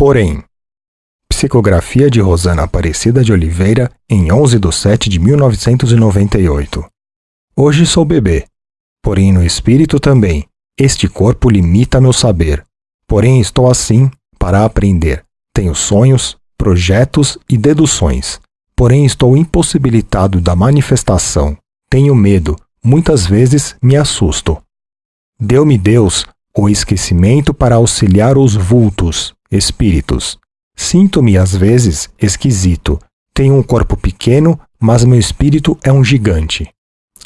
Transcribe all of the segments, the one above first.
Porém, psicografia de Rosana Aparecida de Oliveira em 11 de 7 de 1998. Hoje sou bebê, porém no espírito também. Este corpo limita meu saber, porém estou assim para aprender. Tenho sonhos, projetos e deduções, porém estou impossibilitado da manifestação. Tenho medo, muitas vezes me assusto. Deu-me Deus o esquecimento para auxiliar os vultos, espíritos. Sinto-me às vezes esquisito. Tenho um corpo pequeno, mas meu espírito é um gigante.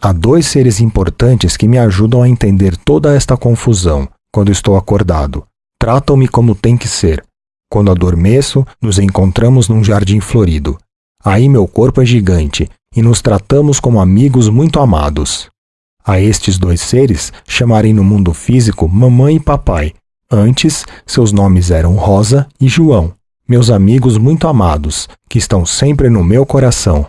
Há dois seres importantes que me ajudam a entender toda esta confusão quando estou acordado. Tratam-me como tem que ser. Quando adormeço, nos encontramos num jardim florido. Aí meu corpo é gigante e nos tratamos como amigos muito amados. A estes dois seres chamarei no mundo físico mamãe e papai. Antes, seus nomes eram Rosa e João, meus amigos muito amados, que estão sempre no meu coração.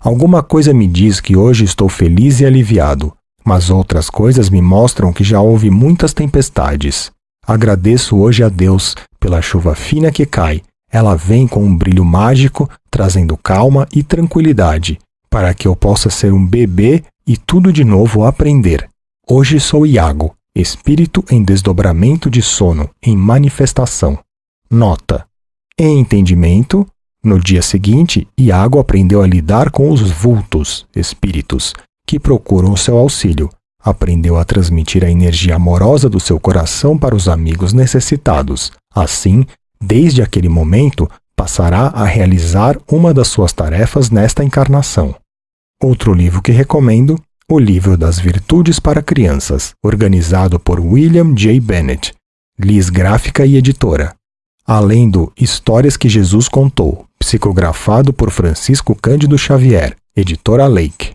Alguma coisa me diz que hoje estou feliz e aliviado, mas outras coisas me mostram que já houve muitas tempestades. Agradeço hoje a Deus pela chuva fina que cai. Ela vem com um brilho mágico, trazendo calma e tranquilidade, para que eu possa ser um bebê e tudo de novo aprender. Hoje sou Iago, espírito em desdobramento de sono, em manifestação. Nota: Em entendimento, no dia seguinte, Iago aprendeu a lidar com os vultos, espíritos, que procuram seu auxílio. Aprendeu a transmitir a energia amorosa do seu coração para os amigos necessitados. Assim, desde aquele momento, passará a realizar uma das suas tarefas nesta encarnação. Outro livro que recomendo, O Livro das Virtudes para Crianças, organizado por William J. Bennett, Liz Gráfica e Editora. Além do Histórias que Jesus Contou, psicografado por Francisco Cândido Xavier, Editora Lake.